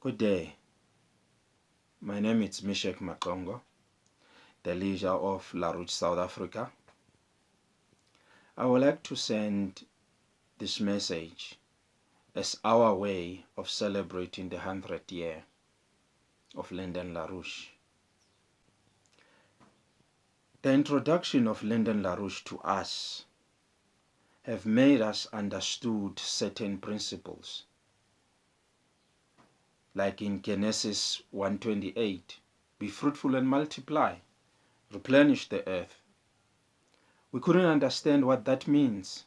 Good day. My name is Mishek Makongo, the leader of LaRouche, South Africa. I would like to send this message as our way of celebrating the 100th year of Lyndon LaRouche. The introduction of Lyndon LaRouche to us have made us understood certain principles. Like in Genesis 1.28, be fruitful and multiply, replenish the earth. We couldn't understand what that means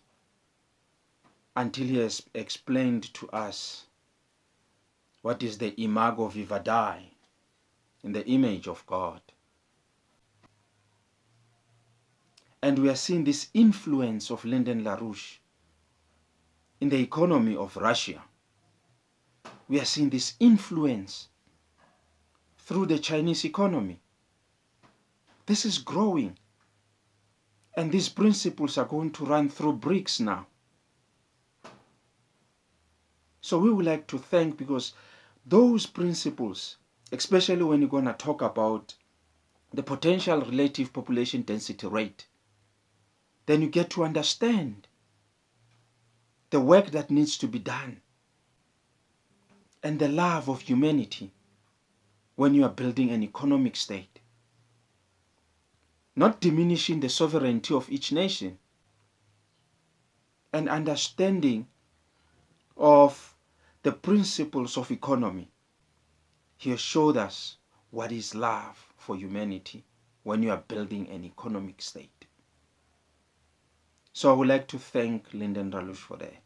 until he has explained to us what is the imago viva Dei, in the image of God. And we are seeing this influence of Lyndon LaRouche in the economy of Russia. We are seeing this influence through the Chinese economy. This is growing. And these principles are going to run through BRICS now. So we would like to thank because those principles, especially when you're going to talk about the potential relative population density rate, then you get to understand the work that needs to be done and the love of humanity when you are building an economic state. Not diminishing the sovereignty of each nation and understanding of the principles of economy. He showed us what is love for humanity when you are building an economic state. So I would like to thank Lyndon LaRouche for that.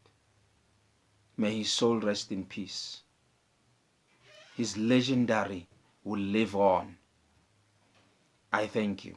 May his soul rest in peace. His legendary will live on. I thank you.